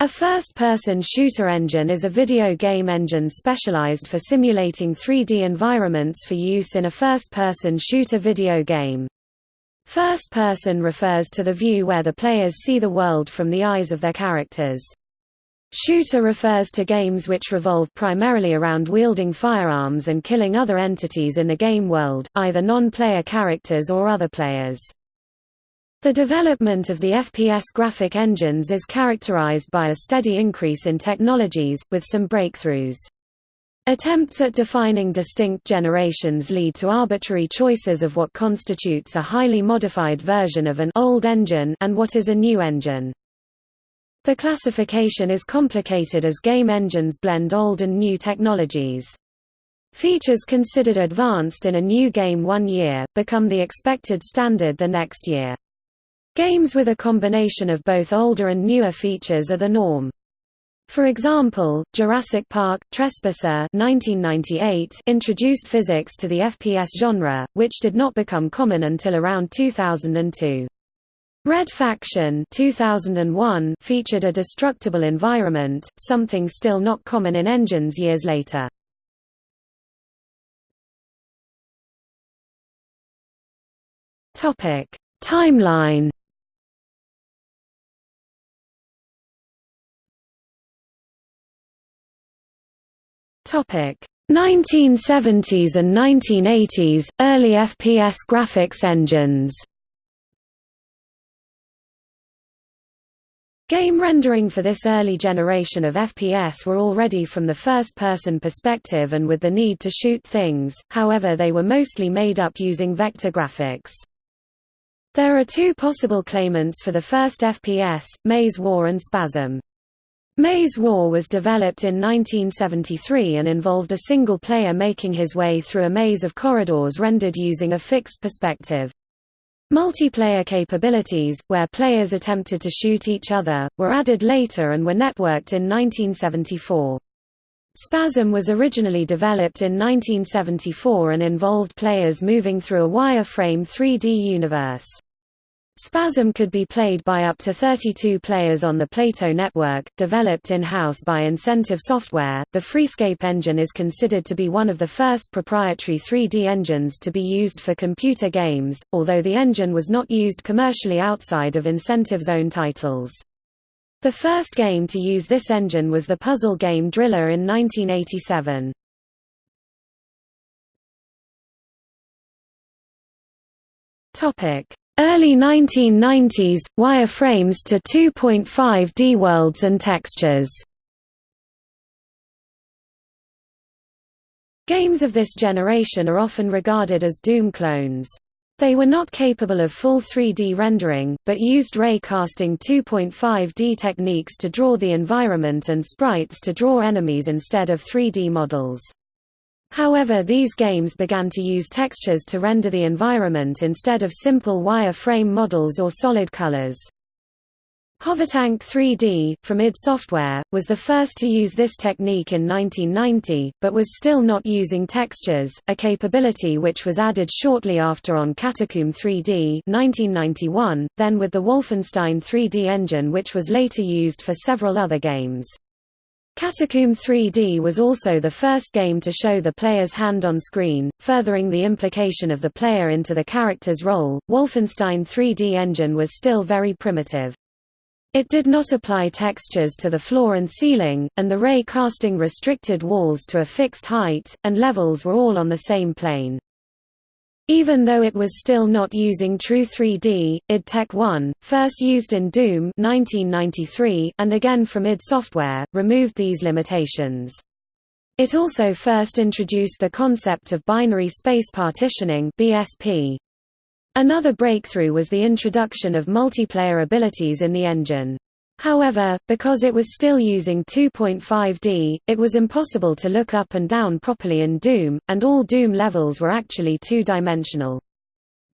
A first-person shooter engine is a video game engine specialized for simulating 3D environments for use in a first-person shooter video game. First person refers to the view where the players see the world from the eyes of their characters. Shooter refers to games which revolve primarily around wielding firearms and killing other entities in the game world, either non-player characters or other players. The development of the FPS graphic engines is characterized by a steady increase in technologies, with some breakthroughs. Attempts at defining distinct generations lead to arbitrary choices of what constitutes a highly modified version of an old engine and what is a new engine. The classification is complicated as game engines blend old and new technologies. Features considered advanced in a new game one year, become the expected standard the next year. Games with a combination of both older and newer features are the norm. For example, Jurassic Park – Trespasser 1998 introduced physics to the FPS genre, which did not become common until around 2002. Red Faction 2001 featured a destructible environment, something still not common in engines years later. Timeline 1970s and 1980s early FPS graphics engines. Game rendering for this early generation of FPS were already from the first-person perspective and with the need to shoot things, however they were mostly made up using vector graphics. There are two possible claimants for the first FPS, Maze War and Spasm. Maze War was developed in 1973 and involved a single player making his way through a maze of corridors rendered using a fixed perspective. Multiplayer capabilities, where players attempted to shoot each other, were added later and were networked in 1974. Spasm was originally developed in 1974 and involved players moving through a wireframe 3D universe. Spasm could be played by up to 32 players on the Plato network, developed in-house by Incentive Software. The Freescape engine is considered to be one of the first proprietary 3D engines to be used for computer games, although the engine was not used commercially outside of Incentive's own titles. The first game to use this engine was the puzzle game Driller in 1987. Topic Early 1990s, wireframes to 2.5D worlds and textures. Games of this generation are often regarded as Doom clones. They were not capable of full 3D rendering, but used ray casting 2.5D techniques to draw the environment and sprites to draw enemies instead of 3D models. However these games began to use textures to render the environment instead of simple wire-frame models or solid colors. Hovertank 3D, from id Software, was the first to use this technique in 1990, but was still not using textures, a capability which was added shortly after on Catacomb 3D 1991, then with the Wolfenstein 3D engine which was later used for several other games. Catacomb 3D was also the first game to show the player's hand on screen, furthering the implication of the player into the character's role. Wolfenstein 3D engine was still very primitive. It did not apply textures to the floor and ceiling, and the ray casting restricted walls to a fixed height, and levels were all on the same plane. Even though it was still not using true 3D, id Tech 1, first used in Doom 1993 and again from id Software, removed these limitations. It also first introduced the concept of binary space partitioning BSP. Another breakthrough was the introduction of multiplayer abilities in the engine. However, because it was still using 2.5D, it was impossible to look up and down properly in Doom, and all Doom levels were actually two-dimensional.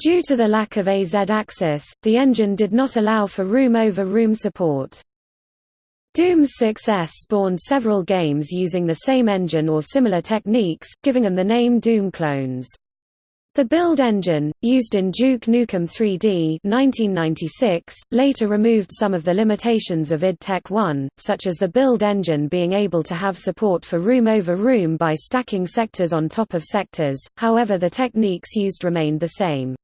Due to the lack of a Z-axis, the engine did not allow for room-over-room -room support. Doom's success spawned several games using the same engine or similar techniques, giving them the name Doom clones. The build engine, used in Duke Nukem 3D 1996, later removed some of the limitations of id Tech 1, such as the build engine being able to have support for room over room by stacking sectors on top of sectors, however the techniques used remained the same.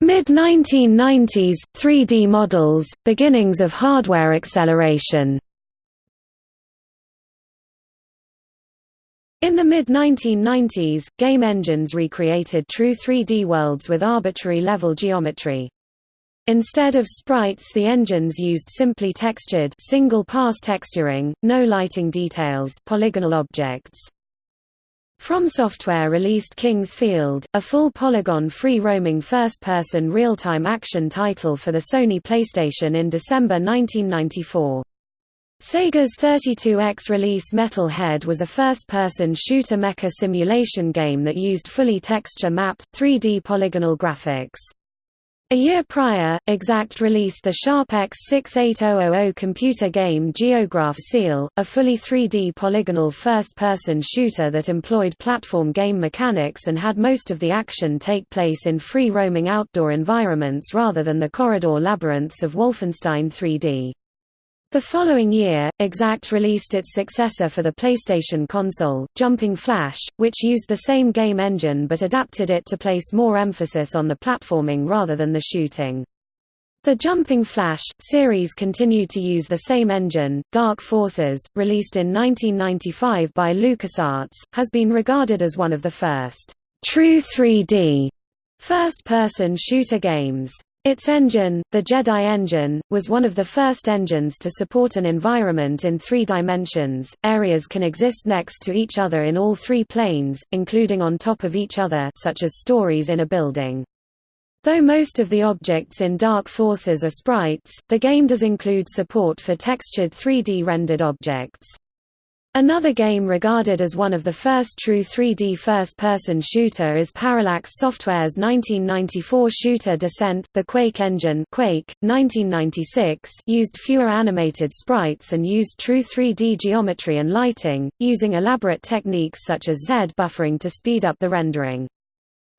Mid-1990s, 3D models, beginnings of hardware acceleration In the mid-1990s, game engines recreated true 3D worlds with arbitrary level geometry. Instead of sprites the engines used simply textured single-pass texturing, no lighting details polygonal objects. From Software released King's Field, a full polygon free-roaming first-person real-time action title for the Sony PlayStation in December 1994. Sega's 32X release Metal Head was a first-person shooter mecha simulation game that used fully texture-mapped, 3D polygonal graphics. A year prior, Exact released the Sharp X68000 computer game Geograph Seal, a fully 3D polygonal first-person shooter that employed platform game mechanics and had most of the action take place in free-roaming outdoor environments rather than the corridor labyrinths of Wolfenstein 3D. The following year, Exact released its successor for the PlayStation console, Jumping Flash, which used the same game engine but adapted it to place more emphasis on the platforming rather than the shooting. The Jumping Flash series continued to use the same engine. Dark Forces, released in 1995 by LucasArts, has been regarded as one of the first true 3D first-person shooter games. Its engine, the Jedi engine, was one of the first engines to support an environment in three dimensions. Areas can exist next to each other in all three planes, including on top of each other, such as stories in a building. Though most of the objects in Dark Forces are sprites, the game does include support for textured 3D rendered objects. Another game regarded as one of the first true 3D first-person shooter is Parallax Software's 1994 shooter Descent. The Quake engine Quake, 1996 used fewer animated sprites and used true 3D geometry and lighting, using elaborate techniques such as Z buffering to speed up the rendering.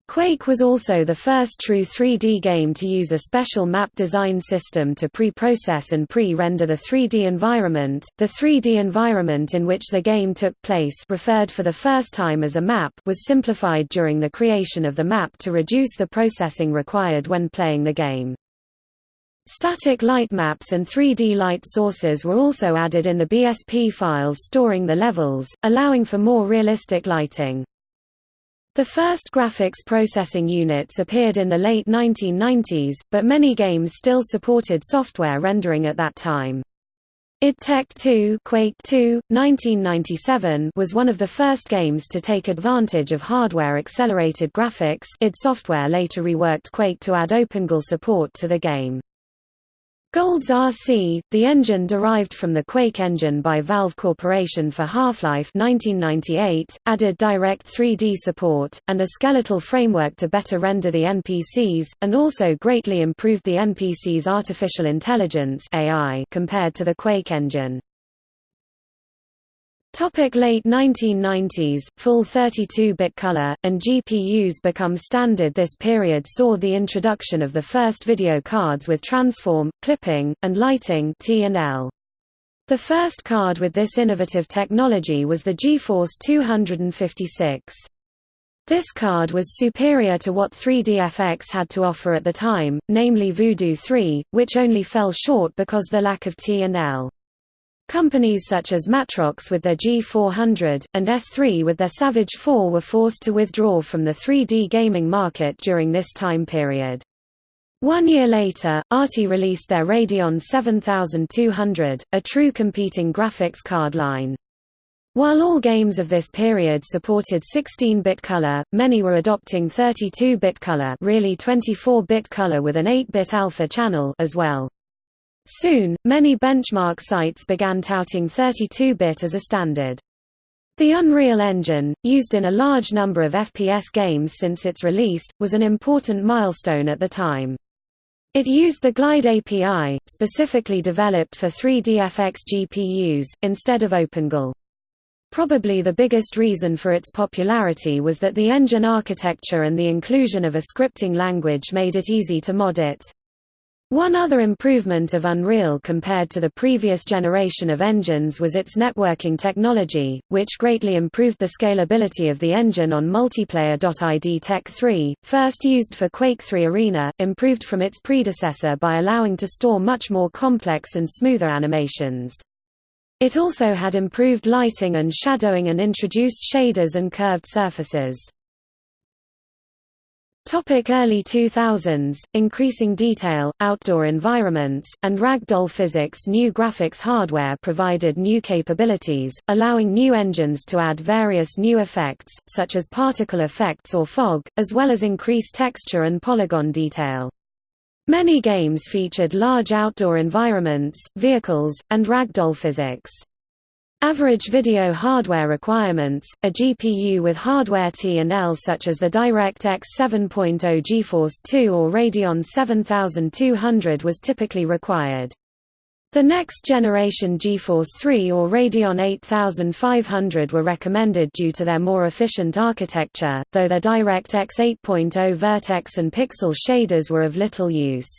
Quake was also the first true 3D game to use a special map design system to pre-process and pre-render the 3D environment. The 3D environment in which the game took place, referred for the first time as a map, was simplified during the creation of the map to reduce the processing required when playing the game. Static light maps and 3D light sources were also added in the BSP files storing the levels, allowing for more realistic lighting. The first graphics processing units appeared in the late 1990s, but many games still supported software rendering at that time. id Tech 2, Quake 2, 1997 was one of the first games to take advantage of hardware-accelerated graphics id Software later reworked Quake to add OpenGL support to the game. GoldSrc, the engine derived from the Quake engine by Valve Corporation for Half-Life 1998, added direct 3D support, and a skeletal framework to better render the NPCs, and also greatly improved the NPC's artificial intelligence compared to the Quake engine. Topic late 1990s, full 32-bit color, and GPUs become standard This period saw the introduction of the first video cards with transform, clipping, and lighting. The first card with this innovative technology was the GeForce 256. This card was superior to what 3DFX had to offer at the time, namely Voodoo 3, which only fell short because the lack of T&L. Companies such as Matrox with their G400, and S3 with their Savage 4 were forced to withdraw from the 3D gaming market during this time period. One year later, ATI released their Radeon 7200, a true competing graphics card line. While all games of this period supported 16-bit color, many were adopting 32-bit color really 24-bit color with an 8-bit alpha channel as well. Soon, many benchmark sites began touting 32-bit as a standard. The Unreal Engine, used in a large number of FPS games since its release, was an important milestone at the time. It used the Glide API, specifically developed for 3DFX GPUs, instead of OpenGL. Probably the biggest reason for its popularity was that the engine architecture and the inclusion of a scripting language made it easy to mod it. One other improvement of Unreal compared to the previous generation of engines was its networking technology, which greatly improved the scalability of the engine on multiplayer.id Tech 3, first used for Quake 3 Arena, improved from its predecessor by allowing to store much more complex and smoother animations. It also had improved lighting and shadowing and introduced shaders and curved surfaces. Topic early 2000s, increasing detail, outdoor environments, and ragdoll physics New graphics hardware provided new capabilities, allowing new engines to add various new effects, such as particle effects or fog, as well as increase texture and polygon detail. Many games featured large outdoor environments, vehicles, and ragdoll physics. Average video hardware requirements, a GPU with hardware T&L such as the DirectX 7.0 GeForce 2 or Radeon 7200 was typically required. The next generation GeForce 3 or Radeon 8500 were recommended due to their more efficient architecture, though their DirectX 8.0 Vertex and Pixel shaders were of little use.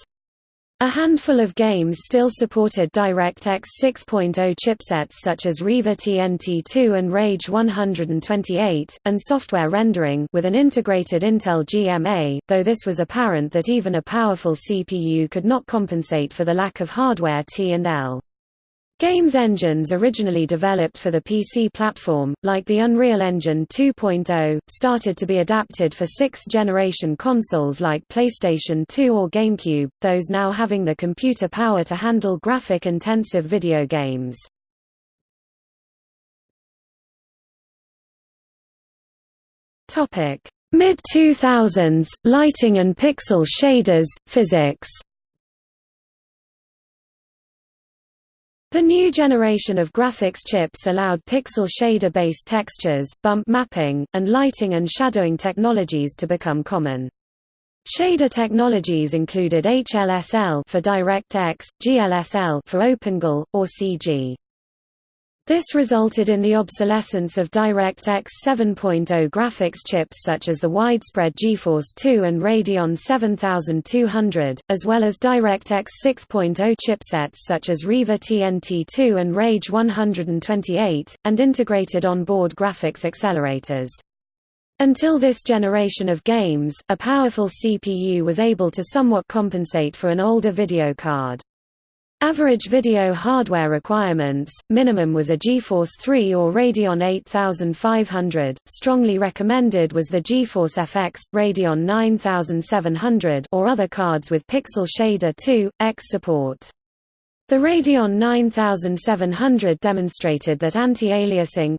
A handful of games still supported DirectX 6.0 chipsets such as Riva TNT2 and Rage 128, and software rendering with an integrated Intel GMA, though this was apparent that even a powerful CPU could not compensate for the lack of hardware T&L. Games engines originally developed for the PC platform, like the Unreal Engine 2.0, started to be adapted for sixth-generation consoles like PlayStation 2 or GameCube, those now having the computer power to handle graphic-intensive video games. Mid-2000s, lighting and pixel shaders, physics The new generation of graphics chips allowed pixel shader-based textures, bump mapping, and lighting and shadowing technologies to become common. Shader technologies included HLSL for DirectX, GLSL for OpenGL, or CG. This resulted in the obsolescence of DirectX 7.0 graphics chips such as the widespread GeForce 2 and Radeon 7200, as well as DirectX 6.0 chipsets such as Riva TNT2 and Rage 128, and integrated onboard graphics accelerators. Until this generation of games, a powerful CPU was able to somewhat compensate for an older video card. Average video hardware requirements, minimum was a GeForce 3 or Radeon 8500, strongly recommended was the GeForce FX, Radeon 9700 or other cards with Pixel Shader 2, X support. The Radeon 9700 demonstrated that anti-aliasing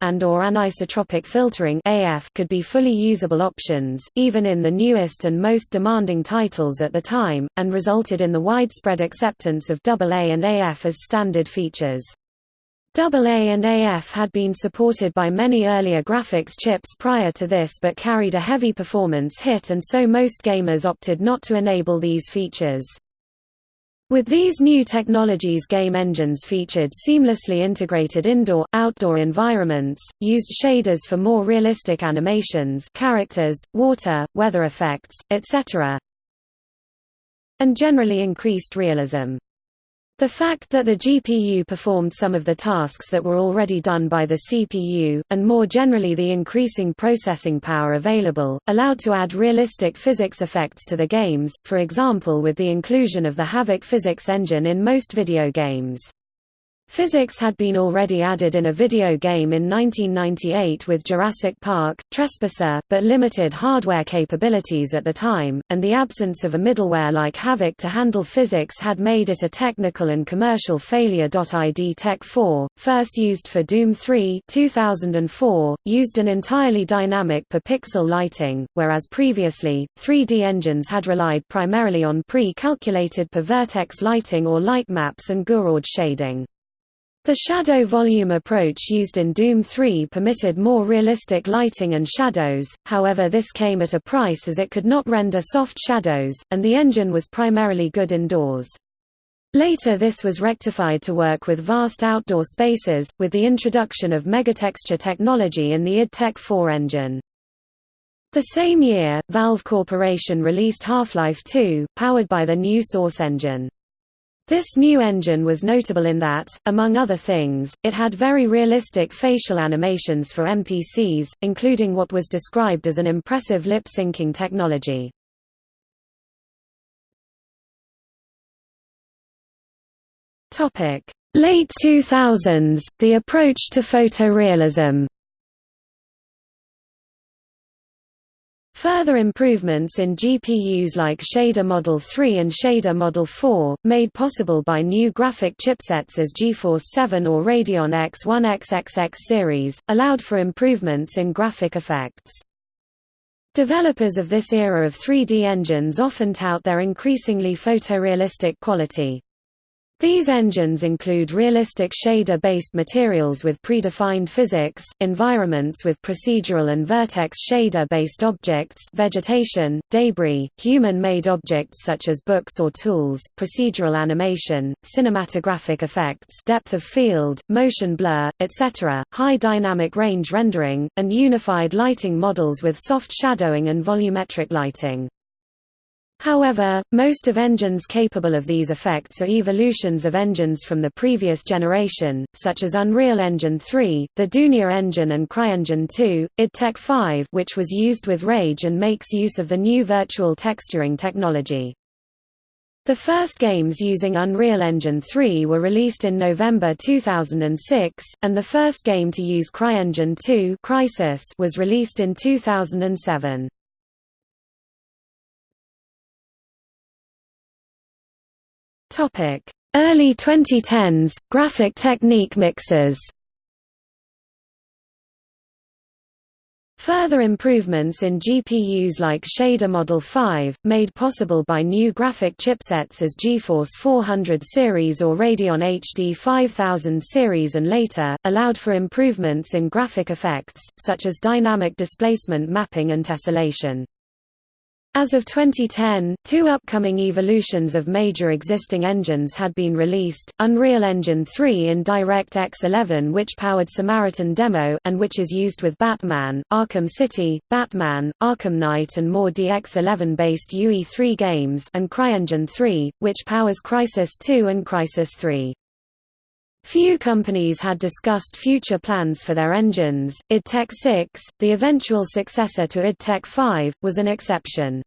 and or anisotropic filtering AF could be fully usable options, even in the newest and most demanding titles at the time, and resulted in the widespread acceptance of AA and AF as standard features. AA and AF had been supported by many earlier graphics chips prior to this but carried a heavy performance hit and so most gamers opted not to enable these features. With these new technologies game engines featured seamlessly integrated indoor-outdoor environments, used shaders for more realistic animations characters, water, weather effects, etc. and generally increased realism. The fact that the GPU performed some of the tasks that were already done by the CPU, and more generally the increasing processing power available, allowed to add realistic physics effects to the games, for example with the inclusion of the Havok physics engine in most video games. Physics had been already added in a video game in 1998 with Jurassic Park, Trespasser, but limited hardware capabilities at the time, and the absence of a middleware like Havok to handle physics had made it a technical and commercial failure. ID Tech 4, first used for Doom 3 2004, used an entirely dynamic per-pixel lighting, whereas previously, 3D engines had relied primarily on pre-calculated per-vertex lighting or light maps and Gouraud shading. The shadow volume approach used in Doom 3 permitted more realistic lighting and shadows, however this came at a price as it could not render soft shadows, and the engine was primarily good indoors. Later this was rectified to work with vast outdoor spaces, with the introduction of megatexture technology in the id Tech 4 engine. The same year, Valve Corporation released Half-Life 2, powered by the new Source engine. This new engine was notable in that, among other things, it had very realistic facial animations for NPCs, including what was described as an impressive lip-syncing technology. Late 2000s, the approach to photorealism Further improvements in GPUs like Shader Model 3 and Shader Model 4, made possible by new graphic chipsets as GeForce 7 or Radeon X1 XXX series, allowed for improvements in graphic effects. Developers of this era of 3D engines often tout their increasingly photorealistic quality. These engines include realistic shader-based materials with predefined physics, environments with procedural and vertex shader-based objects vegetation, debris, human-made objects such as books or tools, procedural animation, cinematographic effects depth of field, motion blur, etc., high dynamic range rendering, and unified lighting models with soft shadowing and volumetric lighting. However, most of engines capable of these effects are evolutions of engines from the previous generation, such as Unreal Engine 3, the Dunia engine and CryEngine 2, id Tech 5 which was used with Rage and makes use of the new virtual texturing technology. The first games using Unreal Engine 3 were released in November 2006, and the first game to use CryEngine 2 Crysis was released in 2007. Early 2010s, graphic technique mixers Further improvements in GPUs like Shader Model 5, made possible by new graphic chipsets as GeForce 400 series or Radeon HD 5000 series and later, allowed for improvements in graphic effects, such as dynamic displacement mapping and tessellation. As of 2010, two upcoming evolutions of major existing engines had been released, Unreal Engine 3 in DirectX 11 which powered Samaritan Demo and which is used with Batman, Arkham City, Batman, Arkham Knight and more DX11-based UE3 games and CryEngine 3, which powers Crysis 2 and Crysis 3. Few companies had discussed future plans for their engines. id Tech 6, the eventual successor to id Tech 5, was an exception.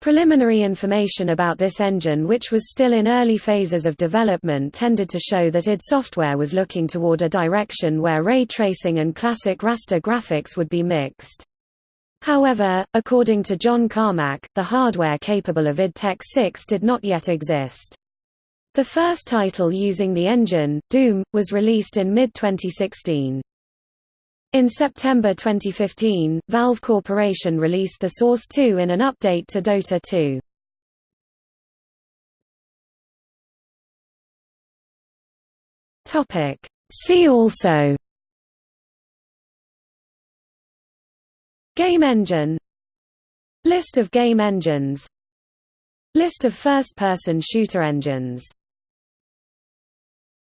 Preliminary information about this engine which was still in early phases of development tended to show that id Software was looking toward a direction where ray tracing and classic raster graphics would be mixed. However, according to John Carmack, the hardware capable of id Tech 6 did not yet exist. The first title using the engine, Doom, was released in mid-2016. In September 2015, Valve Corporation released the Source 2 in an update to Dota 2. See also Game engine List of game engines List of first-person shooter engines